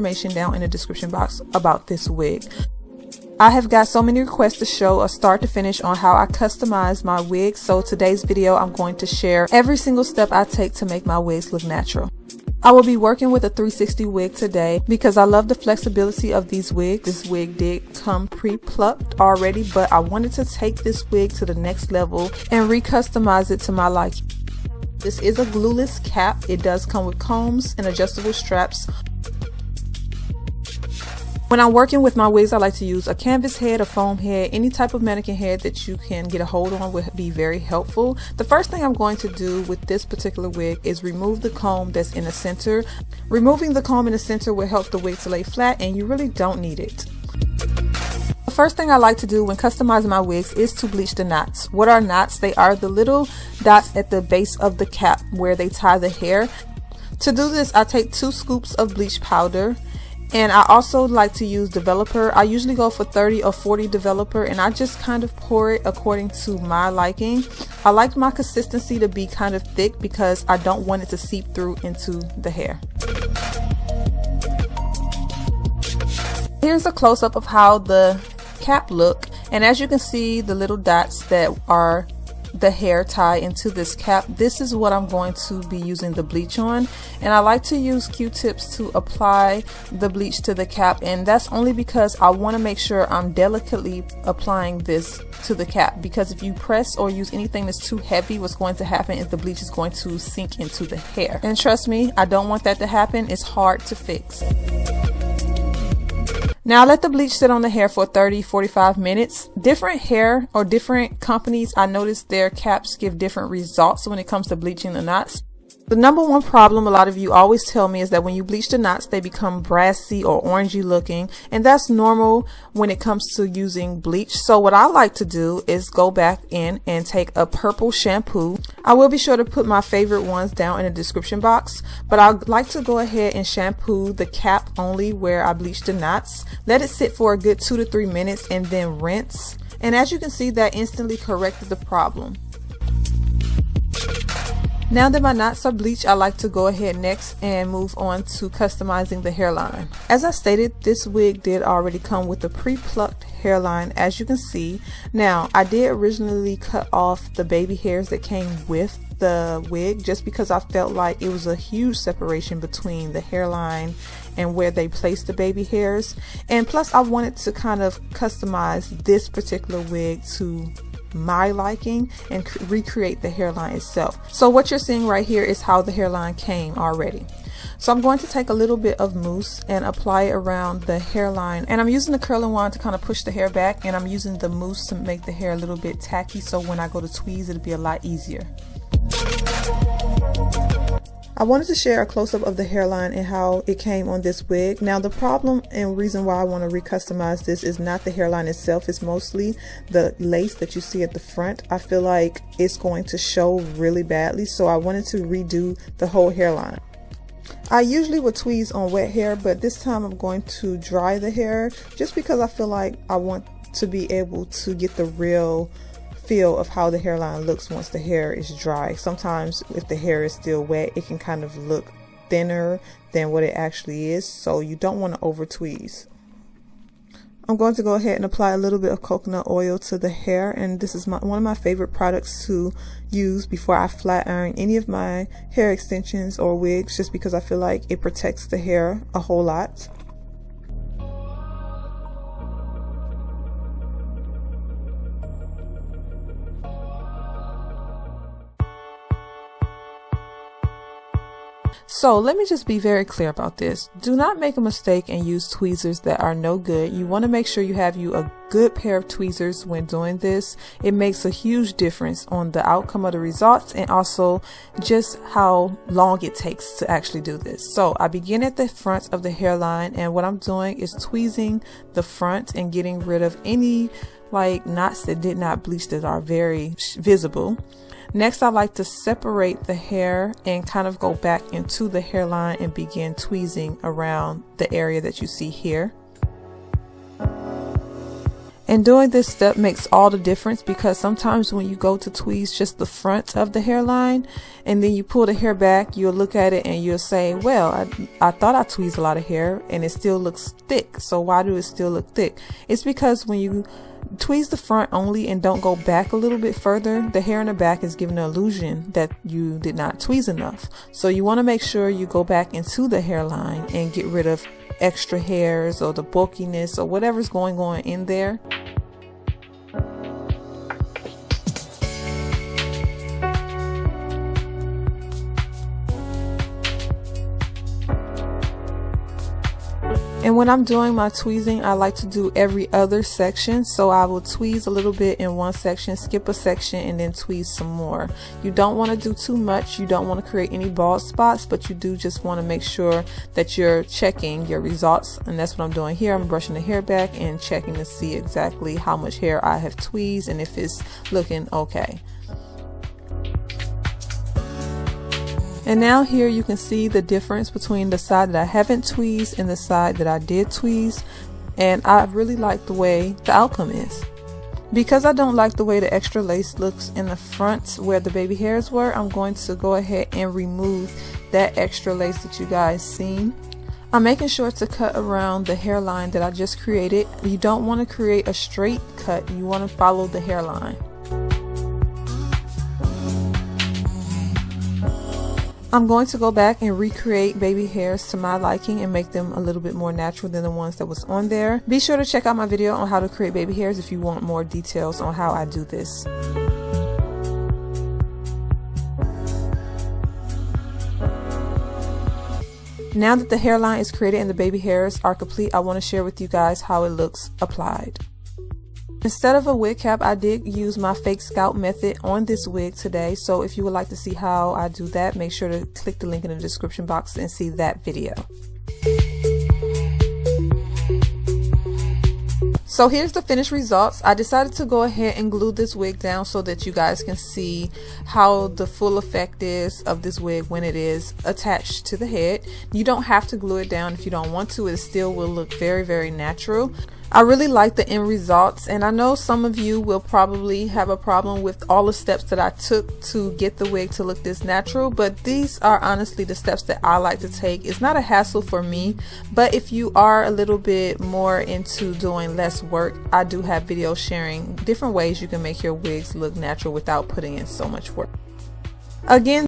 information down in the description box about this wig. I have got so many requests to show a start to finish on how I customize my wigs so today's video I'm going to share every single step I take to make my wigs look natural. I will be working with a 360 wig today because I love the flexibility of these wigs. This wig did come pre-plucked already, but I wanted to take this wig to the next level and recustomize it to my liking. This is a glueless cap. It does come with combs and adjustable straps when I'm working with my wigs, I like to use a canvas head, a foam head, any type of mannequin head that you can get a hold on would be very helpful. The first thing I'm going to do with this particular wig is remove the comb that's in the center. Removing the comb in the center will help the wig to lay flat and you really don't need it. The first thing I like to do when customizing my wigs is to bleach the knots. What are knots? They are the little dots at the base of the cap where they tie the hair. To do this, I take two scoops of bleach powder and I also like to use developer. I usually go for 30 or 40 developer and I just kind of pour it according to my liking. I like my consistency to be kind of thick because I don't want it to seep through into the hair. Here's a close-up of how the cap look and as you can see the little dots that are the hair tie into this cap. This is what I'm going to be using the bleach on. And I like to use q-tips to apply the bleach to the cap. And that's only because I want to make sure I'm delicately applying this to the cap. Because if you press or use anything that's too heavy what's going to happen is the bleach is going to sink into the hair. And trust me I don't want that to happen. It's hard to fix. Now let the bleach sit on the hair for 30, 45 minutes. Different hair or different companies, I noticed their caps give different results when it comes to bleaching the knots. The number one problem a lot of you always tell me is that when you bleach the knots, they become brassy or orangey looking, and that's normal when it comes to using bleach. So what I like to do is go back in and take a purple shampoo. I will be sure to put my favorite ones down in the description box, but I like to go ahead and shampoo the cap only where I bleached the knots. Let it sit for a good two to three minutes and then rinse. And as you can see, that instantly corrected the problem. Now that my knots are bleached, I like to go ahead next and move on to customizing the hairline. As I stated, this wig did already come with a pre-plucked hairline as you can see. Now, I did originally cut off the baby hairs that came with the wig just because I felt like it was a huge separation between the hairline and where they placed the baby hairs. And plus I wanted to kind of customize this particular wig to my liking and recreate the hairline itself. So what you're seeing right here is how the hairline came already. So I'm going to take a little bit of mousse and apply it around the hairline and I'm using the curling wand to kind of push the hair back and I'm using the mousse to make the hair a little bit tacky so when I go to tweeze it'll be a lot easier. I wanted to share a close-up of the hairline and how it came on this wig. Now the problem and reason why I want to recustomize this is not the hairline itself, it's mostly the lace that you see at the front. I feel like it's going to show really badly so I wanted to redo the whole hairline. I usually would tweeze on wet hair but this time I'm going to dry the hair just because I feel like I want to be able to get the real feel of how the hairline looks once the hair is dry. Sometimes if the hair is still wet, it can kind of look thinner than what it actually is. So you don't want to over tweeze. I'm going to go ahead and apply a little bit of coconut oil to the hair and this is my, one of my favorite products to use before I flat iron any of my hair extensions or wigs just because I feel like it protects the hair a whole lot. So let me just be very clear about this. Do not make a mistake and use tweezers that are no good. You want to make sure you have you a good pair of tweezers when doing this. It makes a huge difference on the outcome of the results and also just how long it takes to actually do this. So I begin at the front of the hairline and what I'm doing is tweezing the front and getting rid of any like knots that did not bleach that are very visible. Next, I like to separate the hair and kind of go back into the hairline and begin tweezing around the area that you see here. And doing this step makes all the difference because sometimes when you go to tweeze just the front of the hairline and then you pull the hair back, you'll look at it and you'll say, well, I, I thought I tweezed a lot of hair and it still looks thick. So why do it still look thick? It's because when you tweeze the front only and don't go back a little bit further, the hair in the back is giving the illusion that you did not tweeze enough. So you want to make sure you go back into the hairline and get rid of extra hairs or the bulkiness or whatever's going on in there. And when I'm doing my tweezing, I like to do every other section. So I will tweeze a little bit in one section, skip a section, and then tweeze some more. You don't want to do too much. You don't want to create any bald spots, but you do just want to make sure that you're checking your results. And that's what I'm doing here. I'm brushing the hair back and checking to see exactly how much hair I have tweezed and if it's looking okay. And now here you can see the difference between the side that I haven't tweezed and the side that I did tweeze. And I really like the way the outcome is. Because I don't like the way the extra lace looks in the front where the baby hairs were, I'm going to go ahead and remove that extra lace that you guys seen. I'm making sure to cut around the hairline that I just created. You don't want to create a straight cut, you want to follow the hairline. I'm going to go back and recreate baby hairs to my liking and make them a little bit more natural than the ones that was on there. Be sure to check out my video on how to create baby hairs if you want more details on how I do this. Now that the hairline is created and the baby hairs are complete, I want to share with you guys how it looks applied. Instead of a wig cap, I did use my fake scalp method on this wig today. So if you would like to see how I do that, make sure to click the link in the description box and see that video. So here's the finished results. I decided to go ahead and glue this wig down so that you guys can see how the full effect is of this wig when it is attached to the head. You don't have to glue it down if you don't want to. It still will look very, very natural. I really like the end results and I know some of you will probably have a problem with all the steps that I took to get the wig to look this natural but these are honestly the steps that I like to take. It's not a hassle for me but if you are a little bit more into doing less work I do have videos sharing different ways you can make your wigs look natural without putting in so much work. Again